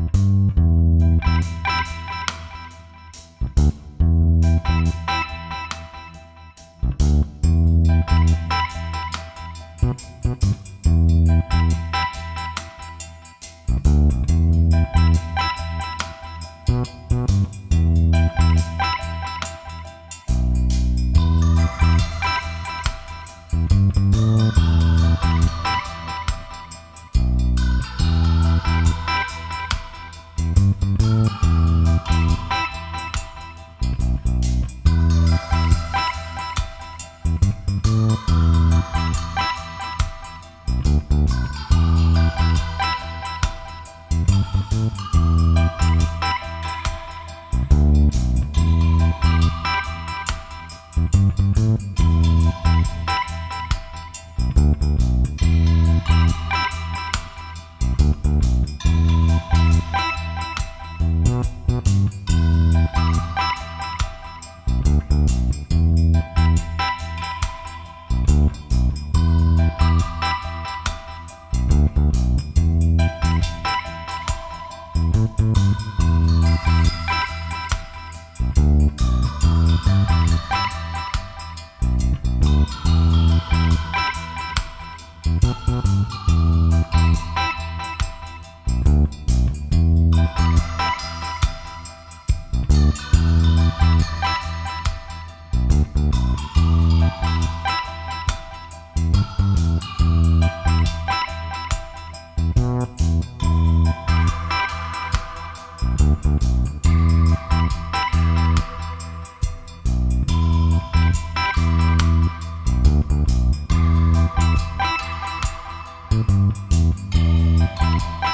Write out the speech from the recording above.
you you